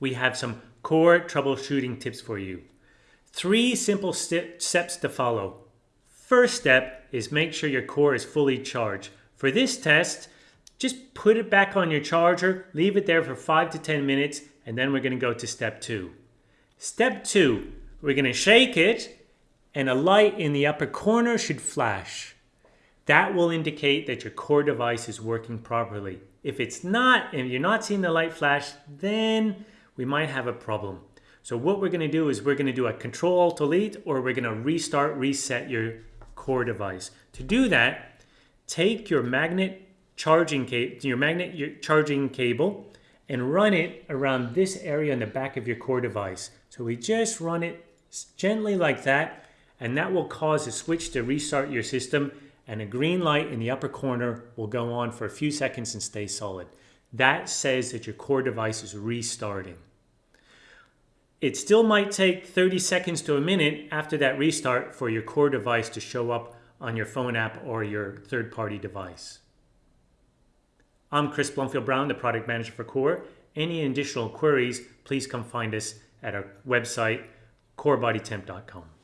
we have some core troubleshooting tips for you. Three simple st steps to follow. First step is make sure your core is fully charged. For this test, just put it back on your charger, leave it there for 5 to 10 minutes, and then we're going to go to step 2. Step 2, we're going to shake it, and a light in the upper corner should flash. That will indicate that your core device is working properly. If it's not, and you're not seeing the light flash, then we might have a problem. So what we're going to do is we're going to do a control alt delete or we're going to restart reset your core device. To do that, take your magnet charging cable, your magnet your charging cable and run it around this area in the back of your core device. So we just run it gently like that and that will cause a switch to restart your system and a green light in the upper corner will go on for a few seconds and stay solid. That says that your core device is restarting. It still might take 30 seconds to a minute after that restart for your core device to show up on your phone app or your third-party device. I'm Chris Blumfield Brown, the product manager for Core. Any additional queries, please come find us at our website, corebodytemp.com.